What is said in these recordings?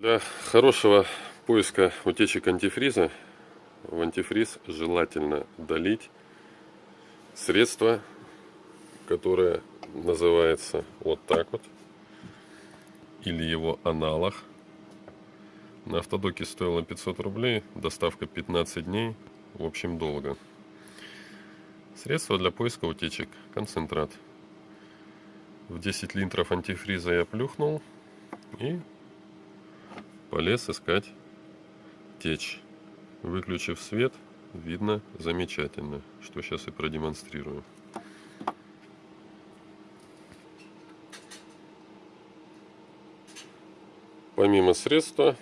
Для хорошего поиска утечек антифриза в антифриз желательно долить средство, которое называется вот так вот, или его аналог. На автодоке стоило 500 рублей, доставка 15 дней, в общем долго. Средство для поиска утечек, концентрат. В 10 литров антифриза я плюхнул и полез искать течь. Выключив свет, видно замечательно, что сейчас и продемонстрирую. Помимо средства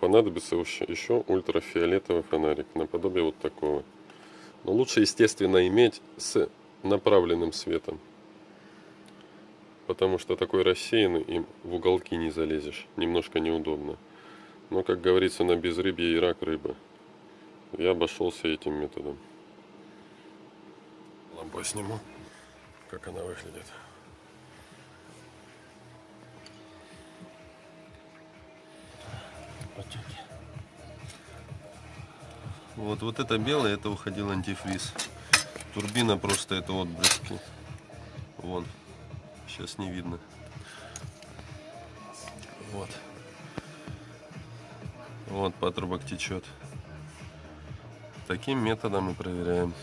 понадобится еще ультрафиолетовый фонарик, наподобие вот такого. Но лучше, естественно, иметь с направленным светом. Потому что такой рассеянный им в уголки не залезешь. Немножко неудобно. Но, как говорится, на безрыбье и рак рыба. Я обошелся этим методом. Лампу сниму, как она выглядит. Вот, вот это белое, это уходил антифриз. Турбина просто это отблески. Вон. Сейчас не видно. Вот. Вот патрубок течет. Таким методом мы проверяем.